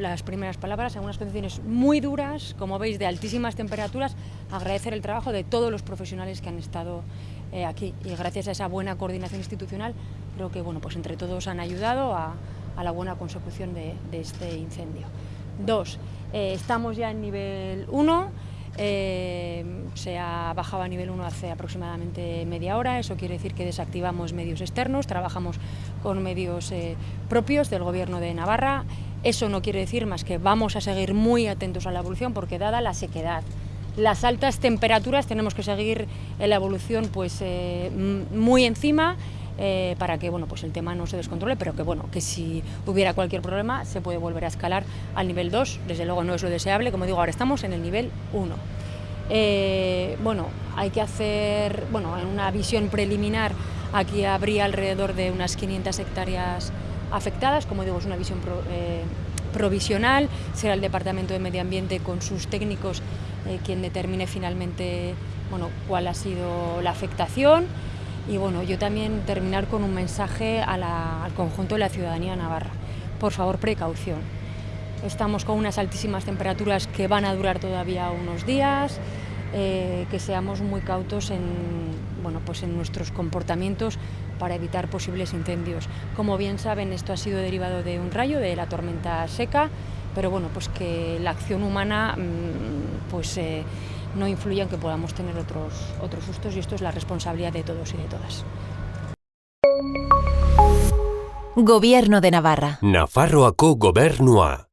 las primeras palabras, en unas condiciones muy duras, como veis, de altísimas temperaturas, agradecer el trabajo de todos los profesionales que han estado eh, aquí. Y gracias a esa buena coordinación institucional creo que bueno, pues entre todos han ayudado a, la buena consecución de, este incendio. Dos, eh, estamos ya en nivel 1, eh, se ha bajado a nivel 1 hace aproximadamente media hora, eso quiere decir que desactivamos medios externos, trabajamos con medios propios del Gobierno de Navarra, eso no quiere decir más que vamos a seguir muy atentos a la evolución porque dada la sequedad, las altas temperaturas tenemos que seguir en la evolución pues, eh, muy encima eh, para que bueno, pues el tema no se descontrole, pero que, bueno, que si hubiera cualquier problema se puede volver a escalar al nivel 2, desde luego no es lo deseable, como digo, ahora estamos en el nivel 1. Eh, bueno, hay que hacer, bueno, en una visión preliminar aquí habría alrededor de unas 500 hectáreas afectadas, como digo, es una visión provisional, será el Departamento de Medio Ambiente con sus técnicos eh, quien determine finalmente bueno, cuál ha sido la afectación y bueno, yo también terminar con un mensaje al conjunto de la ciudadanía navarra. Por favor, precaución. Estamos con unas altísimas temperaturas que van a durar todavía unos días, eh, que seamos muy cautos en, bueno, pues en nuestros comportamientos para evitar posibles incendios. Como bien saben, esto ha sido derivado de un rayo, de la tormenta seca, pero bueno, pues que la acción humana mm, pues, eh, no influya en que podamos tener otros, otros sustos y esto es la responsabilidad de todos y de todas. Gobierno de Navarra. Nafarroako gobernua.